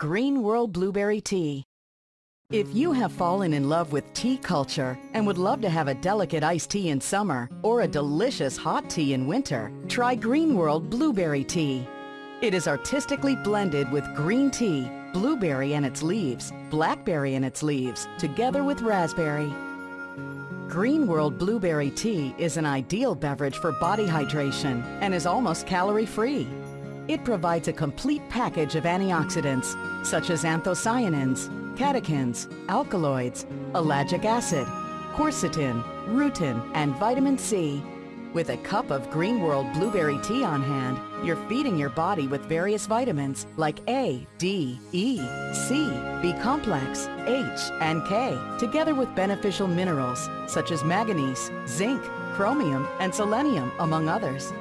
Green World Blueberry Tea. If you have fallen in love with tea culture and would love to have a delicate iced tea in summer or a delicious hot tea in winter, try Green World Blueberry Tea. It is artistically blended with green tea, blueberry and its leaves, blackberry and its leaves, together with raspberry. Green World Blueberry Tea is an ideal beverage for body hydration and is almost calorie-free. It provides a complete package of antioxidants, such as anthocyanins, catechins, alkaloids, ellagic acid, quercetin, rutin, and vitamin C. With a cup of Green World Blueberry Tea on hand, you're feeding your body with various vitamins like A, D, E, C, B complex, H, and K, together with beneficial minerals such as manganese, zinc, chromium, and selenium, among others.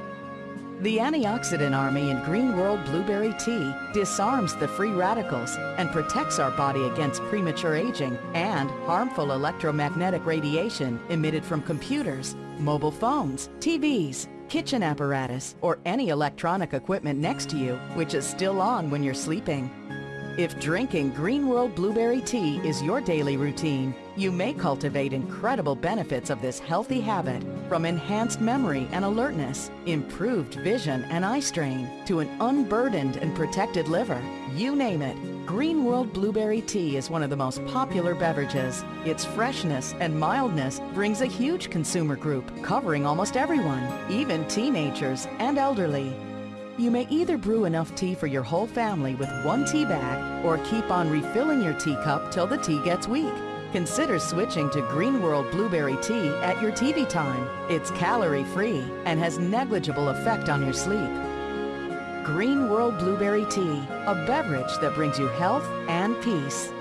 The antioxidant army in Green World Blueberry Tea disarms the free radicals and protects our body against premature aging and harmful electromagnetic radiation emitted from computers, mobile phones, TVs, kitchen apparatus, or any electronic equipment next to you which is still on when you're sleeping. If drinking Green World Blueberry Tea is your daily routine, you may cultivate incredible benefits of this healthy habit from enhanced memory and alertness, improved vision and eye strain, to an unburdened and protected liver. You name it, Green World Blueberry Tea is one of the most popular beverages. Its freshness and mildness brings a huge consumer group, covering almost everyone, even teenagers and elderly. You may either brew enough tea for your whole family with one tea bag or keep on refilling your teacup till the tea gets weak. Consider switching to Green World Blueberry Tea at your TV time. It's calorie-free and has negligible effect on your sleep. Green World Blueberry Tea, a beverage that brings you health and peace.